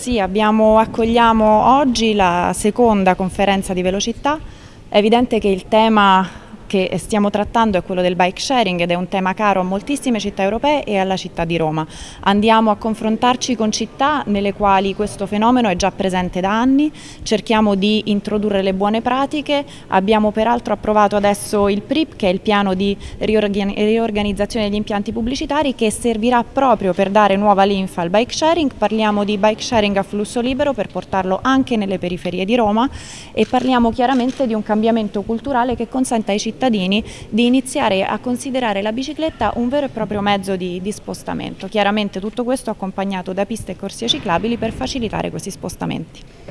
Sì, abbiamo, accogliamo oggi la seconda conferenza di velocità. È evidente che il tema che stiamo trattando è quello del bike sharing ed è un tema caro a moltissime città europee e alla città di Roma. Andiamo a confrontarci con città nelle quali questo fenomeno è già presente da anni, cerchiamo di introdurre le buone pratiche, abbiamo peraltro approvato adesso il PRIP che è il piano di riorganizzazione degli impianti pubblicitari che servirà proprio per dare nuova linfa al bike sharing, parliamo di bike sharing a flusso libero per portarlo anche nelle periferie di Roma e parliamo chiaramente di un cambiamento culturale che consente ai cittadini cittadini di iniziare a considerare la bicicletta un vero e proprio mezzo di, di spostamento. Chiaramente tutto questo accompagnato da piste e corsie ciclabili per facilitare questi spostamenti.